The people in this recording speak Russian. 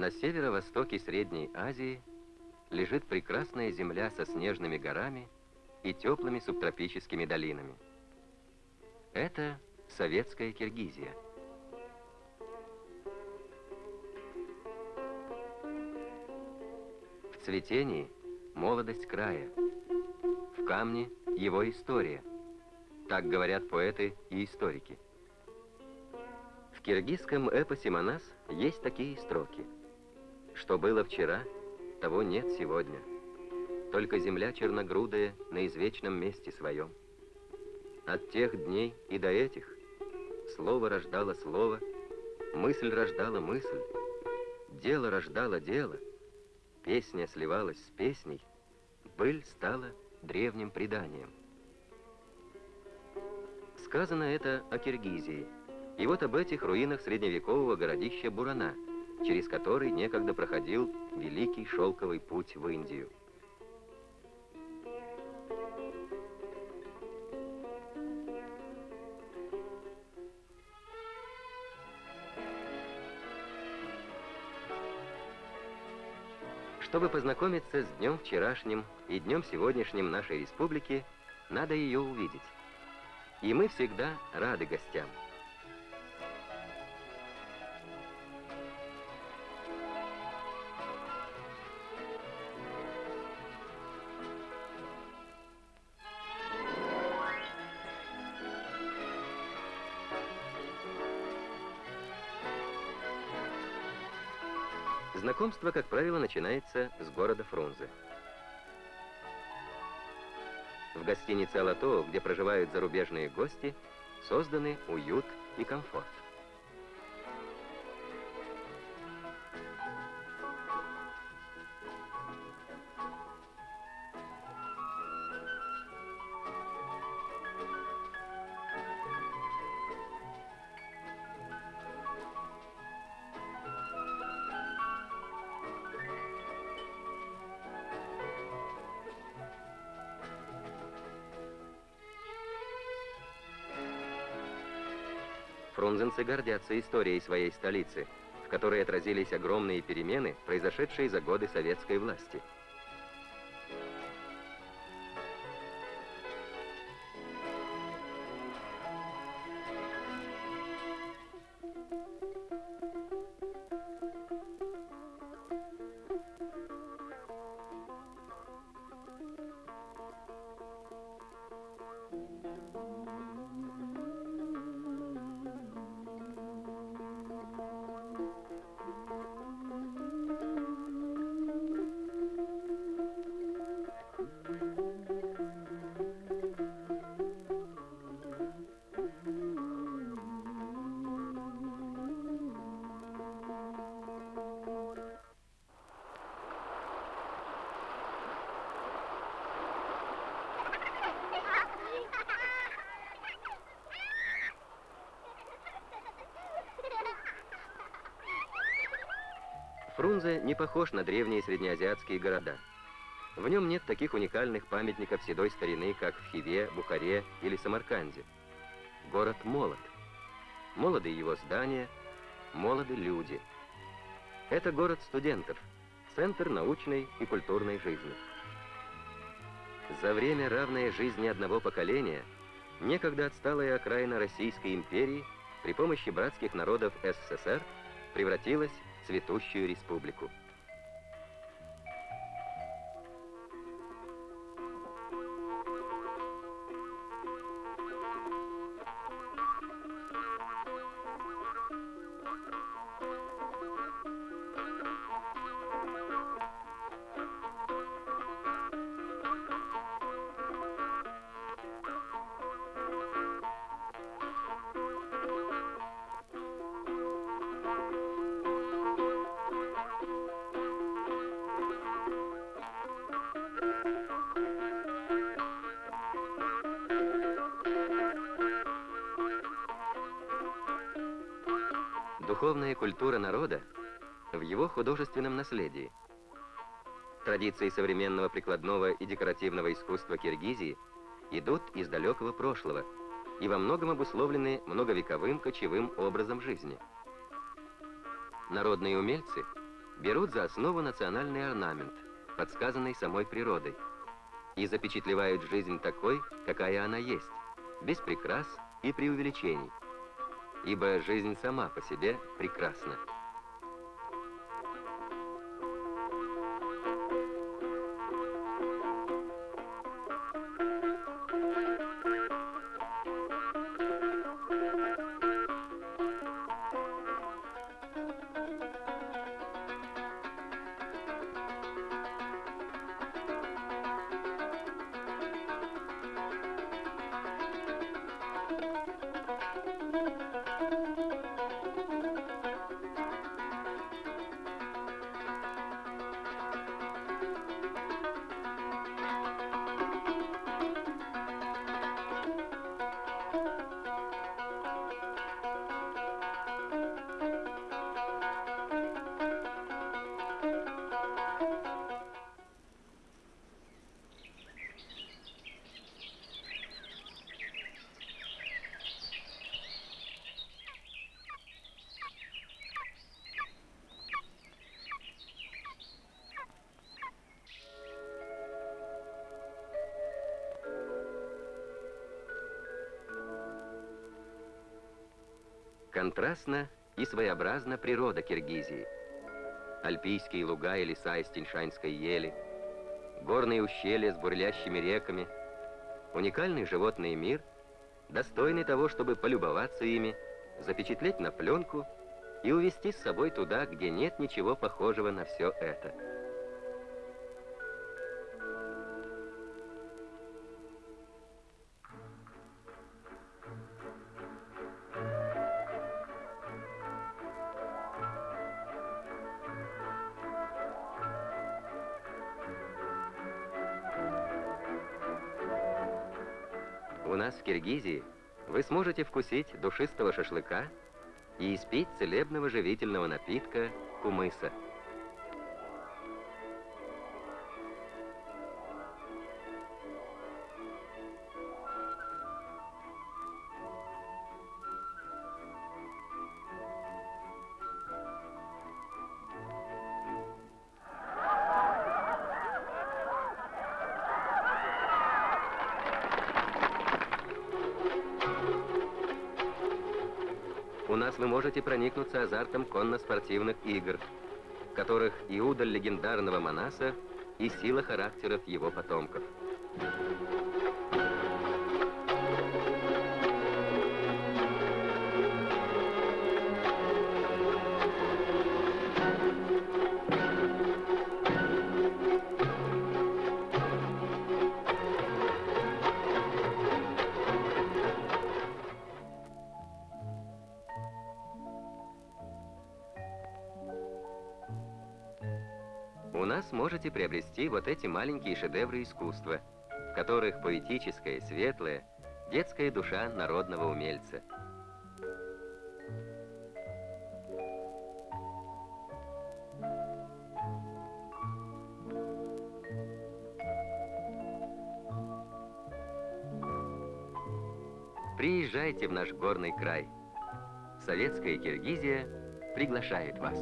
На северо-востоке Средней Азии лежит прекрасная земля со снежными горами и теплыми субтропическими долинами. Это советская Киргизия. В цветении молодость края, в камне его история. Так говорят поэты и историки. В киргизском эпосе «Манас» есть такие строки. Что было вчера, того нет сегодня. Только земля черногрудая на извечном месте своем. От тех дней и до этих слово рождало слово, мысль рождала мысль, дело рождало дело, песня сливалась с песней, быль стала древним преданием. Сказано это о Киргизии. И вот об этих руинах средневекового городища Бурана, через который некогда проходил Великий Шелковый путь в Индию. Чтобы познакомиться с днем вчерашним и днем сегодняшним нашей республики, надо ее увидеть. И мы всегда рады гостям. Знакомство, как правило, начинается с города Фрунзе. В гостинице «Алато», где проживают зарубежные гости, созданы уют и комфорт. Фрунзенцы гордятся историей своей столицы, в которой отразились огромные перемены, произошедшие за годы советской власти. Фрунзе не похож на древние среднеазиатские города. В нем нет таких уникальных памятников седой старины, как в Хиве, Бухаре или Самарканде. Город молод. Молоды его здания, молоды люди. Это город студентов, центр научной и культурной жизни. За время, равное жизни одного поколения, некогда отсталая окраина Российской империи при помощи братских народов СССР превратилась цветущую республику. Духовная культура народа в его художественном наследии. Традиции современного прикладного и декоративного искусства Киргизии идут из далекого прошлого и во многом обусловлены многовековым кочевым образом жизни. Народные умельцы берут за основу национальный орнамент, подсказанный самой природой, и запечатлевают жизнь такой, какая она есть, без прикрас и преувеличений, ибо жизнь сама по себе прекрасна. Контрастна и своеобразна природа Киргизии. Альпийские луга и леса из Тиньшанской ели, горные ущелья с бурлящими реками, уникальный животный мир, достойный того, чтобы полюбоваться ими, запечатлеть на пленку и увезти с собой туда, где нет ничего похожего на все это. У нас в Киргизии вы сможете вкусить душистого шашлыка и испить целебного живительного напитка кумыса. У нас вы можете проникнуться азартом конно-спортивных игр, в которых и удаль легендарного Манаса, и сила характеров его потомков. У нас можете приобрести вот эти маленькие шедевры искусства, в которых поэтическая, светлая, детская душа народного умельца. Приезжайте в наш горный край. Советская Киргизия приглашает вас.